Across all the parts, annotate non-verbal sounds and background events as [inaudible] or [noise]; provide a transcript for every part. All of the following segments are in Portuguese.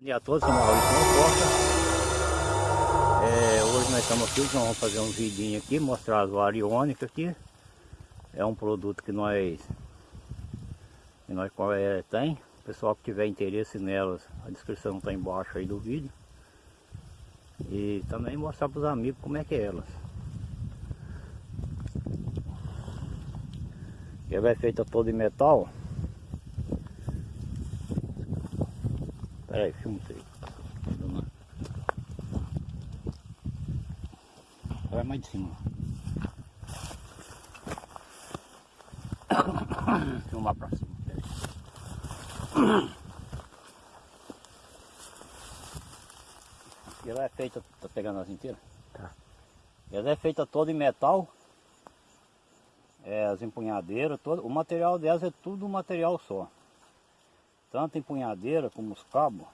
Bom dia a todos, sou Maurício Costa. É, hoje nós estamos aqui, vamos fazer um vidinho aqui, mostrar as variônicas aqui. É um produto que nós, que nós é, tem. O pessoal que tiver interesse nelas, a descrição está embaixo aí do vídeo. E também mostrar para os amigos como é que é elas. Ela é feita toda em metal. Pera aí, filma aí. Vai mais de cima. [coughs] Filmar pra cima. [coughs] Ela é feita, tá pegando as inteiras? Tá. Ela é feita toda em metal. É, as empunhadeiras, todo, o material delas é tudo um material só tanto empunhadeira como os cabos,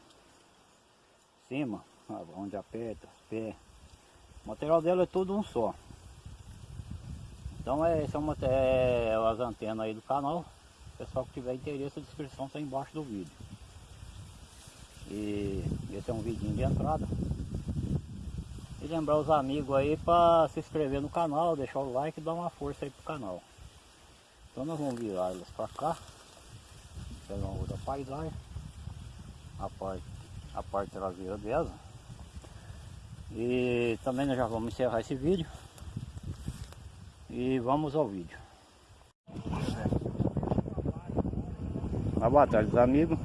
cima, onde aperta, pé. O material dela é tudo um só. Então é, esse é, uma, é as antenas aí do canal. Pessoal que tiver interesse, a descrição está embaixo do vídeo. E esse é um vidinho de entrada. E lembrar os amigos aí para se inscrever no canal, deixar o like e dar uma força aí pro canal. Então nós vamos virar elas para cá pegar uma outra paisagem. A parte, a parte traseira dela. E também nós já vamos encerrar esse vídeo. E vamos ao vídeo. Ah, boa tarde amigos.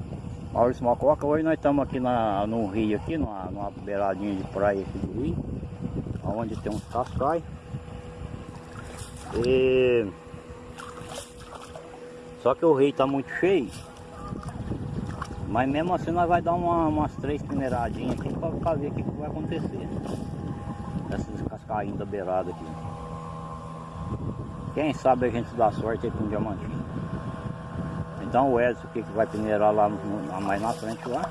Maurício Mococa, hoje nós estamos aqui na, no rio aqui, numa, numa beiradinha de praia aqui do rio onde tem uns cascais. E só que o rio está muito cheio mas mesmo assim nós vai dar uma, umas três peneiradinhas aqui para ver o que, que, vai acontecer. Essas cascainhas da beirada aqui. Quem sabe a gente dá sorte aí com um diamantinho. Então o Edson que, que vai peneirar lá, no, mais na frente lá.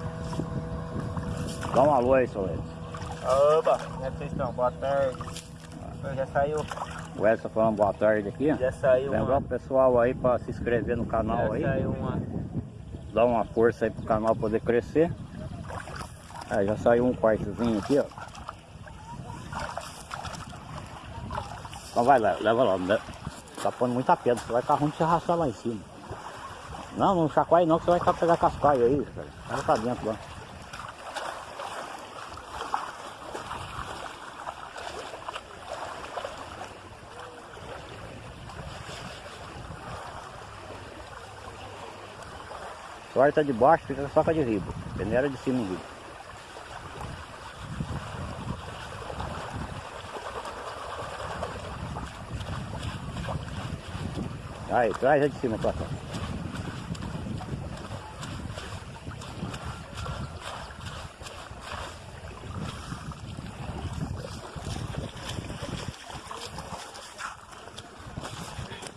Dá um alô aí, seu Edson. Oba, como é que vocês estão? Boa tarde. Já saiu. O Edson falando boa tarde aqui. Já saiu Lembrar o pessoal aí para se inscrever no canal já aí. Já saiu uma dar uma força aí pro canal poder crescer. Aí já saiu um quartozinho aqui, ó. Então vai lá, leva lá. Né? Tá pondo muita pedra, você vai ficar ruim de se arrastar lá em cima. Não, não chacoalhe não, que você vai pegar cascaio aí, cara. Vai pra dentro lá. Corta de baixo, fica só com de riba. Peneira de cima em riba. Aí, traz a de cima cá.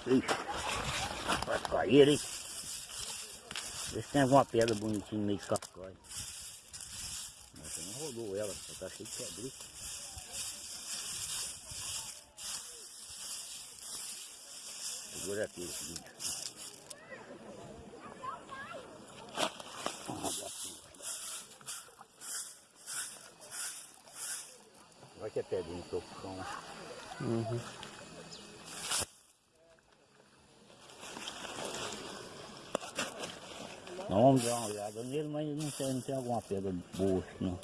Ixi, vai cair, hein? Tem alguma pedra bonitinha no meio de cascói. Você não rodou ela, só tá cheio de pedra. Segura aqui esse vídeo. Vai ter pedrinha no topo do chão. Uhum. vamos dar uma olhada nele, mas não tem, não tem alguma pedra boa não.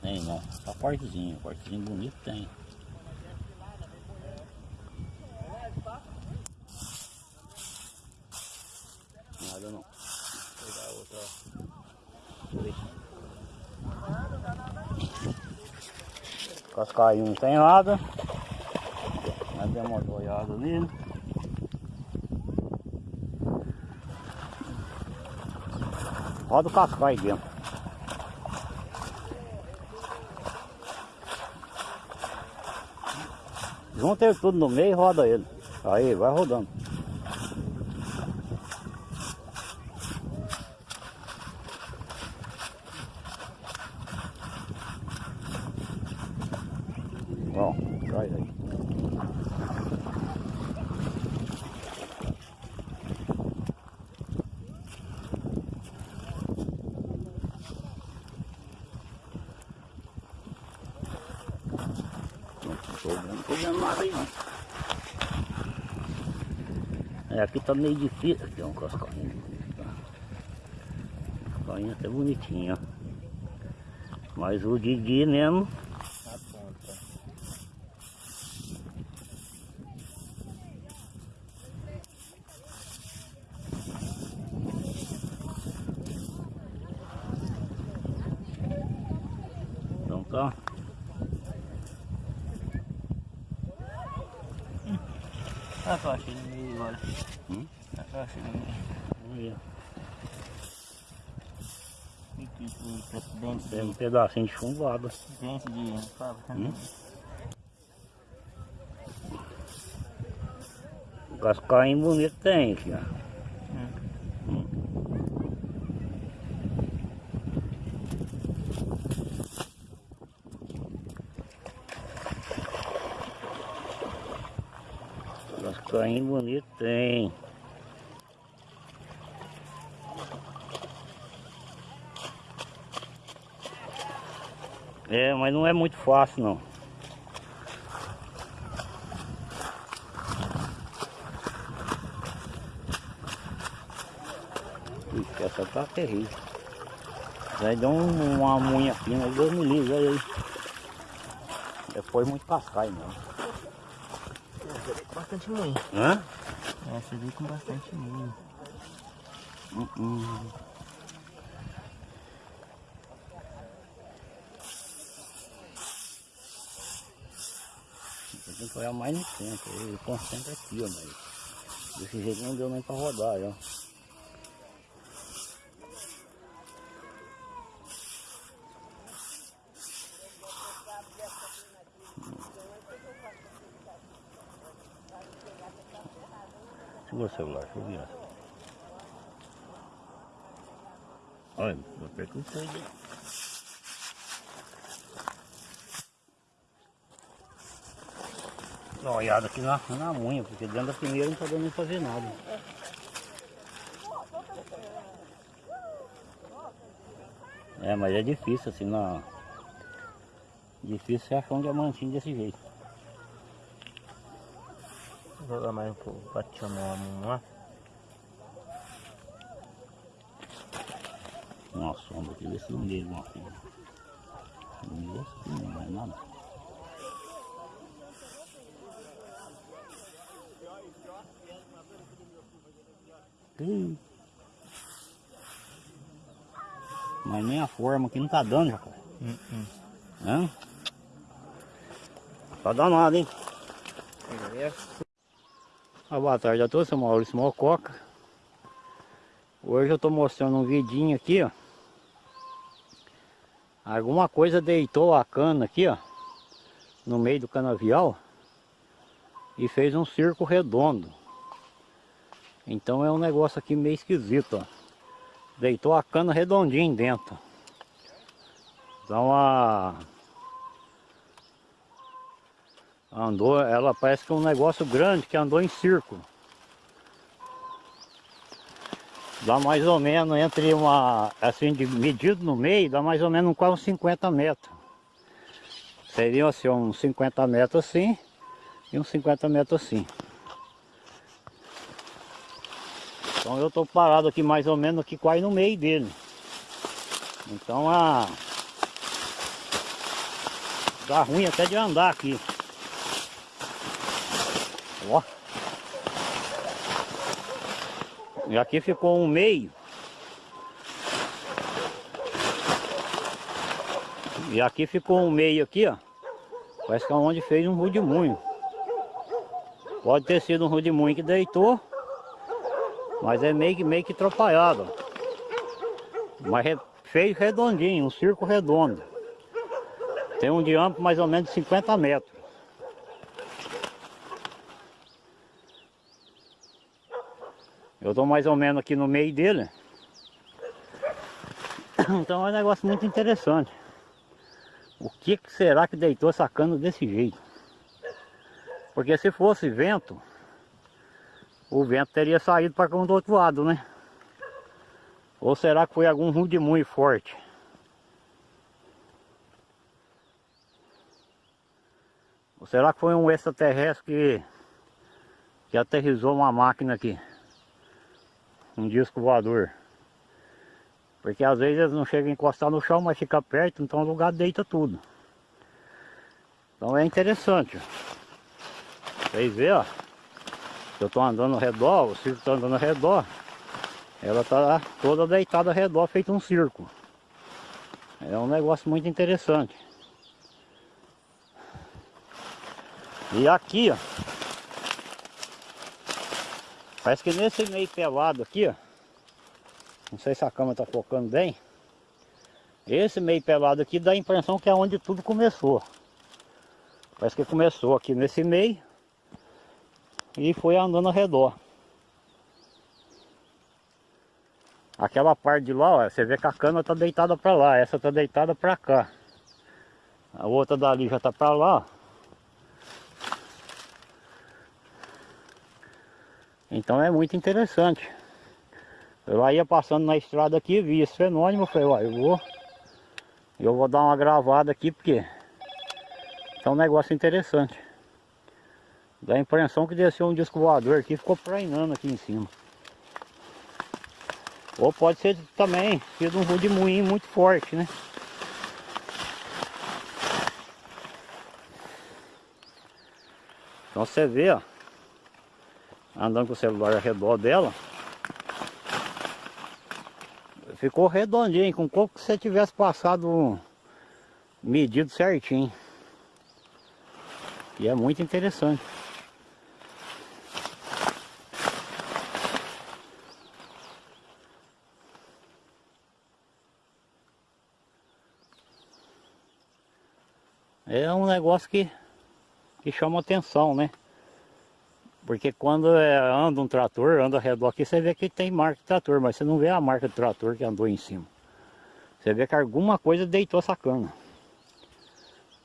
Tem não, só cortezinho, cortezinho bonito tem. Nada não. Vou pegar outra. Cascaio não tem nada. Nós demos uma olhada ali. Roda o cascaio dentro. Junta ele tudo no meio e roda ele. Aí, vai rodando. Ó, traz aí. Não tô vendo nada aí não. É, aqui tá meio difícil. Aqui é um cascainho. Cascainho até bonitinho, ó. Mas o Didi mesmo. Na ponta. Então tá. Ah, eu achei no meio agora. Hum? Ah, eu achei no meio. Vamos ver. Aqui, aqui, Tem um pedacinho de chumbado. Dente de... Hum? né? Cascainho bonito tem aqui, ó. Hum. Cascainho bonito tem. É, mas não é muito fácil não. Ixi, essa tá terrível. Aí deu um, uma munha fina, Deus me livre, olha aí. Depois muito cascaio mesmo. Veio com bastante moinho. Hã? Essa veio com bastante moinho. Hum, hum. Eu tenho que olhar mais no centro, eu concentro aqui, ó, mas desse jeito não deu nem pra rodar, ó. Segura o celular, deixa eu virar. Olha, vou perder tudo. Dá uma olhada aqui na, na unha, porque dentro da primeira não tá dando nem pra fazer nada. É, mas é difícil assim na. Difícil você achar um diamantinho desse jeito. Vou jogar mais um pouco pra te chamar a mão lá. Uma sombra aqui, ver se não deu uma coisa. Não deu assim, não vai nada. Ih. Mas nem a forma aqui não tá dando, já, cara. Hum, hum. Hã? Tá danado, hein? Ah, boa tarde a todos, sou Maurício Mococa. Hoje eu tô mostrando um vidinho aqui, ó. Alguma coisa deitou a cana aqui, ó. No meio do canavial. E fez um circo redondo. Então é um negócio aqui meio esquisito, ó. Deitou a cana redondinha dentro. Então a... Andou, ela parece que é um negócio grande que andou em círculo. Dá mais ou menos entre uma, assim, de medido no meio, dá mais ou menos quase uns 50 metros. Seriam assim, uns 50 metros assim e uns 50 metros assim. Então eu estou parado aqui mais ou menos aqui quase no meio dele. Então a... Dá ruim até de andar aqui. Ó. E aqui ficou um meio. E aqui ficou um meio aqui, ó. Parece que é onde fez um rudimunho. Pode ter sido um rudimunho que deitou. Mas é meio que, meio que atrapalhado. Mas re- fez redondinho, um circo redondo. Tem um diâmetro mais ou menos de 50 metros. Eu estou mais ou menos aqui no meio dele. [coughs] Então é um negócio muito interessante. O que, será que deitou essa cana desse jeito? Porque se fosse vento, o vento teria saído para cá do outro lado, né? Ou será que foi algum rude muito forte? Ou será que foi um extraterrestre que, que aterrizou uma máquina aqui? Um disco voador. Porque às vezes eles não chegam a encostar no chão, mas fica perto, então o lugar deita tudo. Então é interessante. Vocês verem, ó. Eu estou andando ao redor, o circo está andando ao redor. Ela está toda deitada ao redor, feito um circo. É um negócio muito interessante. E aqui, ó. Parece que nesse meio pelado aqui, ó. Não sei se a câmera está focando bem. Esse meio pelado aqui dá a impressão que é onde tudo começou. Parece que começou aqui nesse meio. E foi andando ao redor. Aquela parte de lá, ó, você vê que a cana está deitada para lá, essa está deitada para cá. A outra dali já está para lá. Então é muito interessante. Eu ia passando na estrada aqui, vi esse fenômeno, falei, ó, eu vou, eu vou dar uma gravada aqui porque é um negócio interessante. Dá a impressão que desceu um disco voador aqui ficou prainando aqui em cima. Ou pode ser também sido um rudemoinho muito forte, né? Então você vê, ó, andando com o celular ao redor dela, ficou redondinho, com como que você tivesse passado medido certinho. E é muito interessante. É um negócio que, que chama atenção, né? Porque quando é, anda um trator, anda ao redor aqui, você vê que tem marca de trator, mas você não vê a marca do trator que andou em cima. Você vê que alguma coisa deitou essa cana.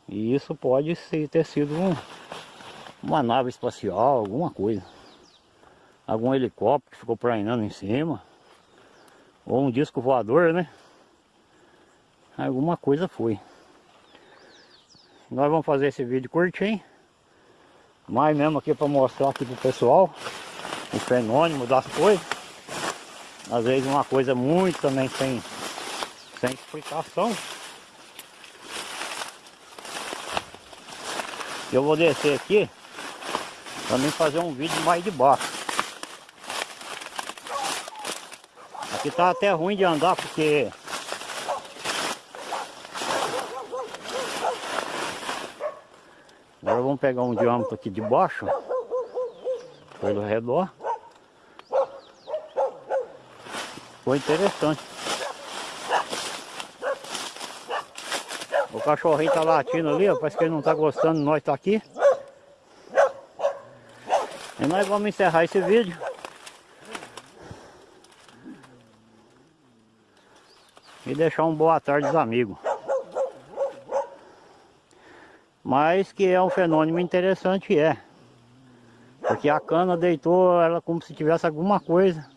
E isso pode ter sido um, uma nave espacial, alguma coisa. Algum helicóptero que ficou prainando em cima. Ou um disco voador, né? Alguma coisa foi. Nós vamos fazer esse vídeo curtinho. Mais mesmo aqui para mostrar aqui pro pessoal o fenômeno das coisas. Às vezes uma coisa muito também sem, sem explicação. Eu vou descer aqui mim fazer um vídeo mais de baixo. Aqui tá até ruim de andar porque Agora vamos pegar um diâmetro aqui de baixo, pelo redor. Foi interessante. O cachorrinho tá latindo ali, ó, parece que ele não tá gostando nós tá aqui. E nós vamos encerrar esse vídeo. E deixar um boa tarde aos amigos mas que é um fenômeno interessante é. Porque a cana deitou ela como se tivesse alguma coisa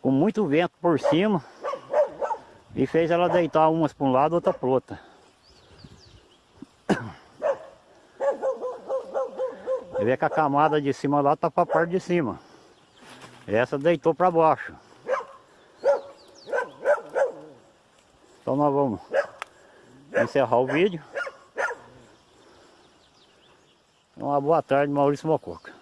com muito vento por cima e fez ela deitar umas para um lado outra para outra Você vê que a camada de cima lá está para a parte de cima. Essa deitou para baixo. Então nós vamos encerrar o vídeo boa tarde, Maurício Mococa.